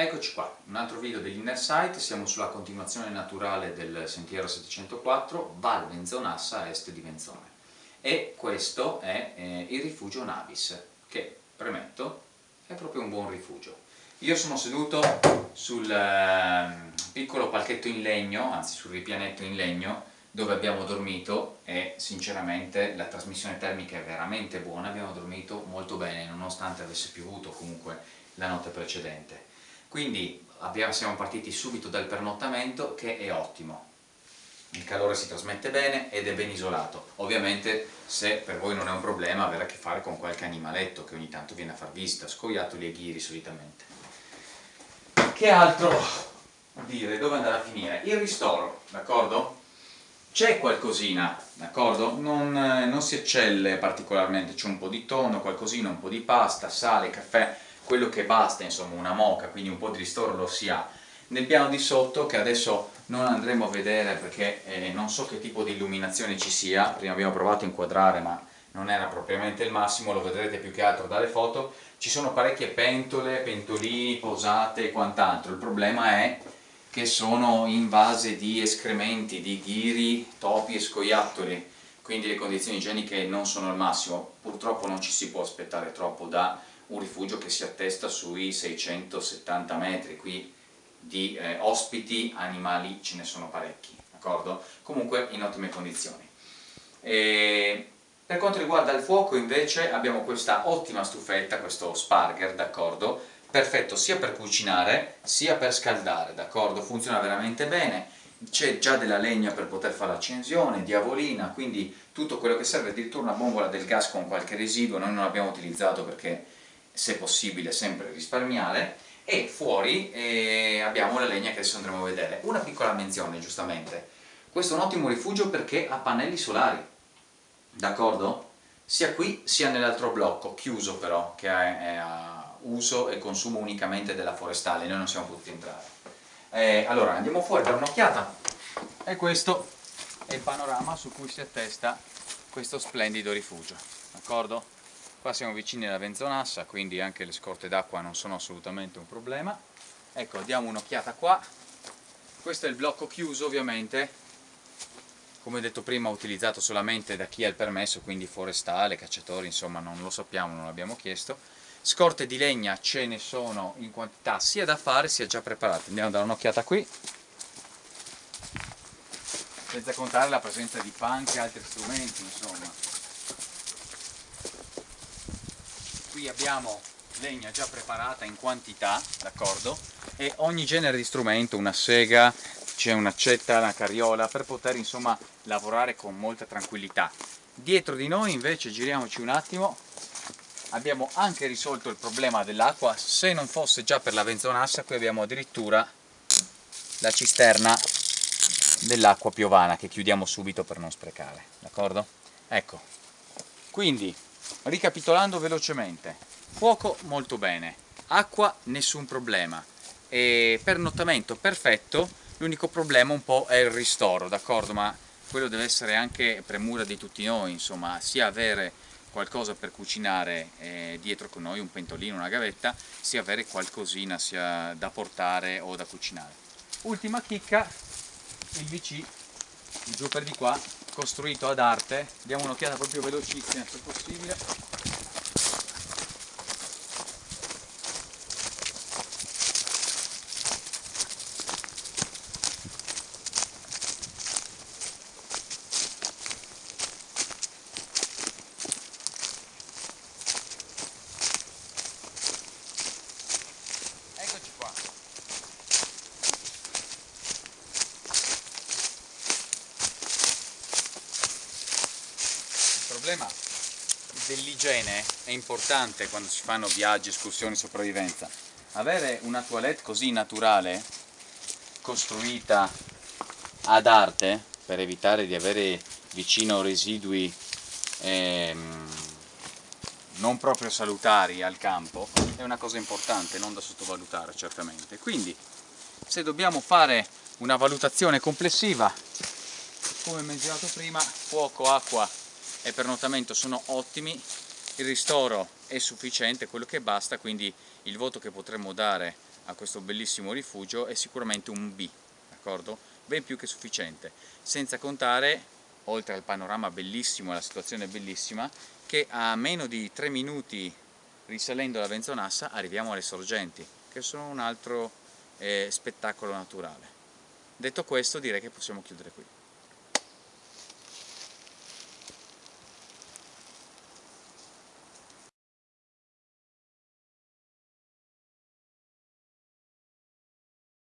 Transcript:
Eccoci qua, un altro video dell'Inner Sight, siamo sulla continuazione naturale del sentiero 704, Val Venzonassa a est di Venzone. E questo è eh, il rifugio Navis, che, premetto, è proprio un buon rifugio. Io sono seduto sul eh, piccolo palchetto in legno, anzi sul ripianetto in legno, dove abbiamo dormito e sinceramente la trasmissione termica è veramente buona, abbiamo dormito molto bene nonostante avesse piovuto comunque la notte precedente. Quindi abbiamo, siamo partiti subito dal pernottamento che è ottimo. Il calore si trasmette bene ed è ben isolato. Ovviamente se per voi non è un problema avere a che fare con qualche animaletto che ogni tanto viene a far visita, scoiattoli e ghiri solitamente. Che altro dire? Dove andare a finire? Il ristoro, d'accordo? C'è qualcosina, d'accordo? Non, non si eccelle particolarmente, c'è un po' di tonno, qualcosina, un po' di pasta, sale, caffè, quello che basta, insomma, una moca, quindi un po' di ristoro lo si ha. Nel piano di sotto, che adesso non andremo a vedere perché eh, non so che tipo di illuminazione ci sia, prima abbiamo provato a inquadrare ma non era propriamente il massimo, lo vedrete più che altro dalle foto, ci sono parecchie pentole, pentolini, posate e quant'altro, il problema è che sono invase di escrementi, di ghiri, topi e scoiattoli, quindi le condizioni igieniche non sono al massimo, purtroppo non ci si può aspettare troppo da un rifugio che si attesta sui 670 metri, qui di eh, ospiti animali ce ne sono parecchi, d'accordo? Comunque in ottime condizioni. E per quanto riguarda il fuoco invece abbiamo questa ottima stufetta, questo Sparger, d'accordo? Perfetto sia per cucinare sia per scaldare, d'accordo? Funziona veramente bene, c'è già della legna per poter fare l'accensione, diavolina, quindi tutto quello che serve, addirittura una bombola del gas con qualche residuo, noi non l'abbiamo utilizzato perché se possibile sempre risparmiare, e fuori eh, abbiamo la legna che adesso andremo a vedere. Una piccola menzione, giustamente, questo è un ottimo rifugio perché ha pannelli solari, d'accordo? Sia qui sia nell'altro blocco, chiuso però, che è a uso e consumo unicamente della forestale, noi non siamo potuti entrare. Eh, allora, andiamo fuori per un'occhiata, e questo è il panorama su cui si attesta questo splendido rifugio, d'accordo? Qua siamo vicini alla Venzonassa, quindi anche le scorte d'acqua non sono assolutamente un problema. Ecco, diamo un'occhiata qua. Questo è il blocco chiuso ovviamente, come detto prima utilizzato solamente da chi ha il permesso, quindi forestale, cacciatori, insomma non lo sappiamo, non l'abbiamo chiesto. Scorte di legna ce ne sono in quantità sia da fare sia già preparate. Andiamo a dare un'occhiata qui. Senza contare la presenza di panche e altri strumenti, insomma. Qui abbiamo legna già preparata in quantità, d'accordo? E ogni genere di strumento, una sega, c'è un'accetta, una carriola, per poter insomma lavorare con molta tranquillità. Dietro di noi invece, giriamoci un attimo, abbiamo anche risolto il problema dell'acqua, se non fosse già per la benzonassa, qui abbiamo addirittura la cisterna dell'acqua piovana che chiudiamo subito per non sprecare, d'accordo? Ecco, quindi Ricapitolando velocemente, fuoco molto bene, acqua nessun problema, e pernottamento perfetto, l'unico problema un po' è il ristoro, d'accordo? Ma quello deve essere anche premura di tutti noi, insomma, sia avere qualcosa per cucinare eh, dietro con noi, un pentolino, una gavetta, sia avere qualcosina sia da portare o da cucinare. Ultima chicca, il VC, giù per di qua, costruito ad arte, diamo un'occhiata proprio velocissima se possibile. Problema dell'igiene è importante quando si fanno viaggi, escursioni, sopravvivenza. Avere una toilette così naturale, costruita ad arte, per evitare di avere vicino residui ehm, non proprio salutari al campo, è una cosa importante, non da sottovalutare certamente. Quindi, se dobbiamo fare una valutazione complessiva, come menzionato prima, fuoco, acqua e pernottamento sono ottimi, il ristoro è sufficiente, quello che basta, quindi il voto che potremmo dare a questo bellissimo rifugio è sicuramente un B, d'accordo? Ben più che sufficiente, senza contare, oltre al panorama bellissimo e alla situazione bellissima, che a meno di 3 minuti risalendo la Venzonassa arriviamo alle sorgenti, che sono un altro eh, spettacolo naturale. Detto questo direi che possiamo chiudere qui.